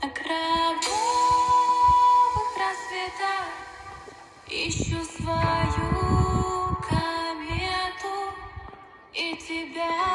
На кровавых рассветах Ищу свою комету И тебя